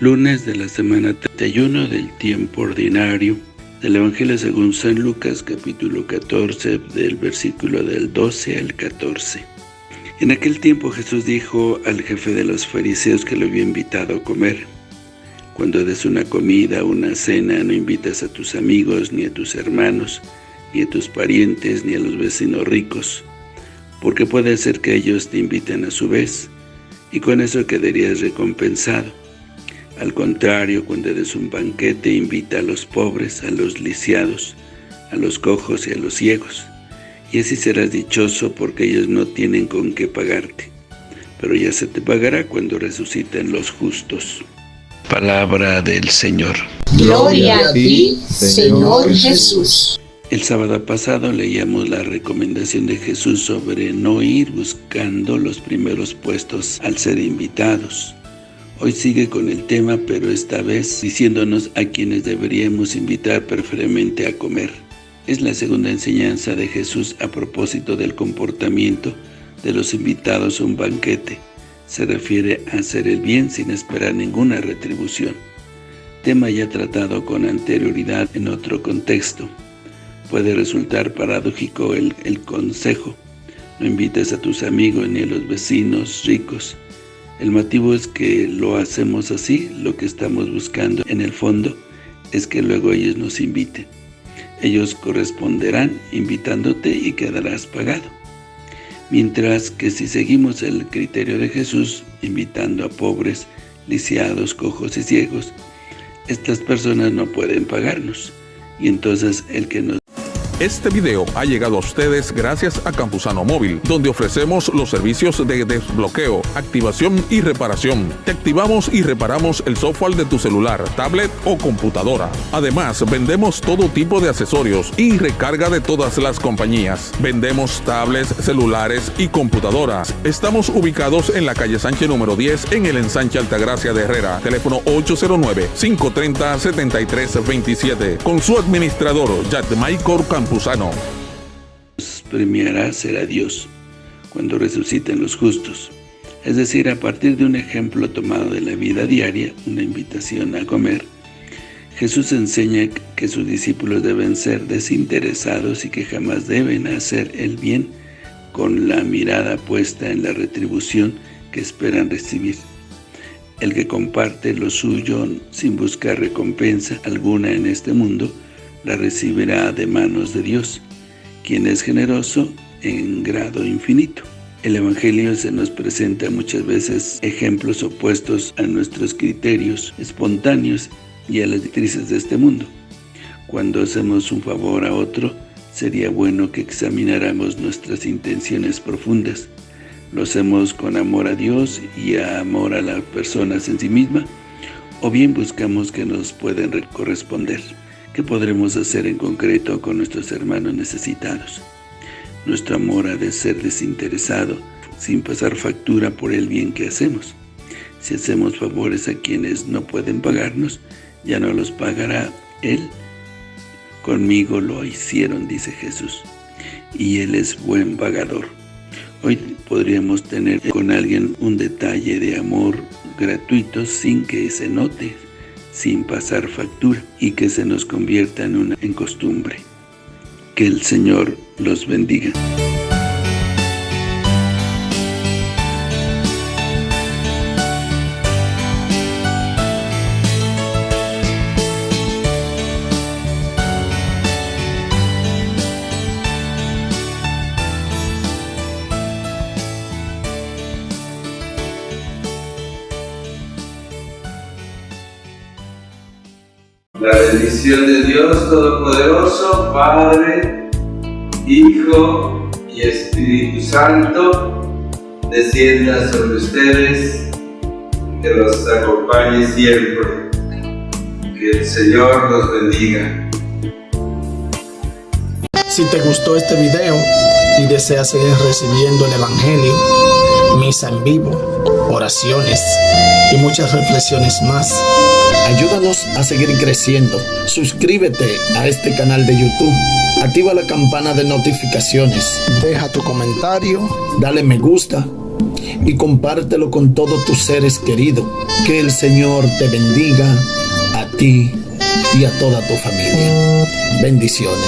Lunes de la semana 31 del tiempo ordinario del Evangelio según San Lucas capítulo 14 del versículo del 12 al 14. En aquel tiempo Jesús dijo al jefe de los fariseos que lo había invitado a comer, Cuando des una comida una cena no invitas a tus amigos, ni a tus hermanos, ni a tus parientes, ni a los vecinos ricos, porque puede ser que ellos te inviten a su vez, y con eso quedarías recompensado. Al contrario, cuando des un banquete, invita a los pobres, a los lisiados, a los cojos y a los ciegos, y así serás dichoso porque ellos no tienen con qué pagarte. Pero ya se te pagará cuando resuciten los justos. Palabra del Señor. Gloria a ti, Señor Jesús. El sábado pasado leíamos la recomendación de Jesús sobre no ir buscando los primeros puestos al ser invitados. Hoy sigue con el tema, pero esta vez diciéndonos a quienes deberíamos invitar preferentemente a comer. Es la segunda enseñanza de Jesús a propósito del comportamiento de los invitados a un banquete. Se refiere a hacer el bien sin esperar ninguna retribución. Tema ya tratado con anterioridad en otro contexto. Puede resultar paradójico el, consejo. No invites a tus amigos ni a los vecinos ricos. El motivo es que lo hacemos así, lo que estamos buscando en el fondo es que luego ellos nos inviten. Ellos corresponderán invitándote y quedarás pagado. Mientras que si seguimos el criterio de Jesús, invitando a pobres, lisiados, cojos y ciegos, estas personas no pueden pagarnos. Y entonces el que nos este video ha llegado a ustedes gracias a Campusano Móvil, donde ofrecemos los servicios de desbloqueo, activación y reparación. Te activamos y reparamos el software de tu celular, tablet o computadora. Además, vendemos todo tipo de accesorios y recarga de todas las compañías. Vendemos tablets, celulares y computadoras. Estamos ubicados en la calle Sánchez número 10 en el ensanche Altagracia de Herrera. Teléfono 809-530-7327. Con su administrador, Michael Campusano Campuzano. Premiará será Dios cuando resuciten los justos. Es decir, a partir de un ejemplo tomado de la vida diaria, una invitación a comer, Jesús enseña que sus discípulos deben ser desinteresados y que jamás deben hacer el bien con la mirada puesta en la retribución que esperan recibir. El que comparte lo suyo sin buscar recompensa alguna en este mundo, la recibirá de manos de Dios, quien es generoso en grado infinito. El Evangelio se nos presenta muchas veces ejemplos opuestos a nuestros criterios espontáneos y a las directrices de este mundo. Cuando hacemos un favor a otro, sería bueno que examináramos nuestras intenciones profundas. ¿Lo hacemos con amor a Dios y a amor a las personas en sí misma? ¿O bien buscamos que nos pueden corresponder? ¿Qué podremos hacer en concreto con nuestros hermanos necesitados? Nuestro amor ha de ser desinteresado, sin pasar factura por el bien que hacemos. Si hacemos favores a quienes no pueden pagarnos, ya no los pagará Él. Conmigo lo hicieron, dice Jesús, y Él es buen pagador. Hoy podríamos tener con alguien un detalle de amor gratuito sin que se note, sin pasar factura y que se nos convierta en una en costumbre. Que el Señor los bendiga. La bendición de Dios Todopoderoso, Padre, Hijo y Espíritu Santo, descienda sobre ustedes, que los acompañe siempre. Que el Señor los bendiga. Si te gustó este video y deseas seguir recibiendo el Evangelio, misa en vivo, oraciones y muchas reflexiones más, Ayúdanos a seguir creciendo. Suscríbete a este canal de YouTube. Activa la campana de notificaciones. Deja tu comentario. Dale me gusta y compártelo con todos tus seres queridos. Que el Señor te bendiga a ti y a toda tu familia. Bendiciones.